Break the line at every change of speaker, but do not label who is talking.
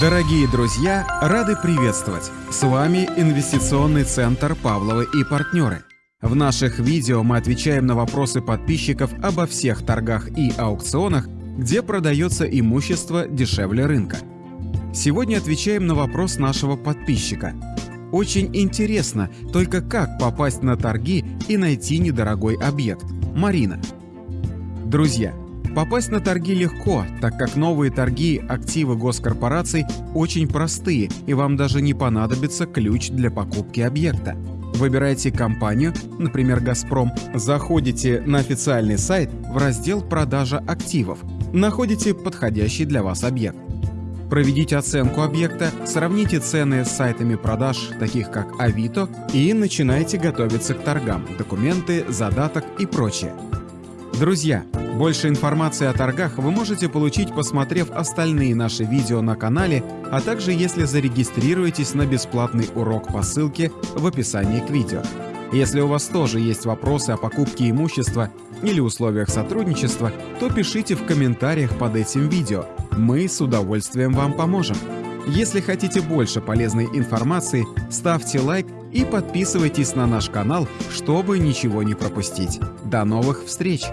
Дорогие друзья, рады приветствовать! С вами Инвестиционный центр «Павловы и партнеры». В наших видео мы отвечаем на вопросы подписчиков обо всех торгах и аукционах, где продается имущество дешевле рынка. Сегодня отвечаем на вопрос нашего подписчика. Очень интересно, только как попасть на торги и найти недорогой объект. Марина. Друзья, Попасть на торги легко, так как новые торги активы госкорпораций очень простые, и вам даже не понадобится ключ для покупки объекта. Выбирайте компанию, например, «Газпром», заходите на официальный сайт в раздел «Продажа активов», находите подходящий для вас объект. Проведите оценку объекта, сравните цены с сайтами продаж, таких как Авито, и начинайте готовиться к торгам, документы, задаток и прочее. Друзья, больше информации о торгах вы можете получить, посмотрев остальные наши видео на канале, а также если зарегистрируетесь на бесплатный урок по ссылке в описании к видео. Если у вас тоже есть вопросы о покупке имущества или условиях сотрудничества, то пишите в комментариях под этим видео. Мы с удовольствием вам поможем. Если хотите больше полезной информации, ставьте лайк и подписывайтесь на наш канал, чтобы ничего не пропустить. До новых встреч!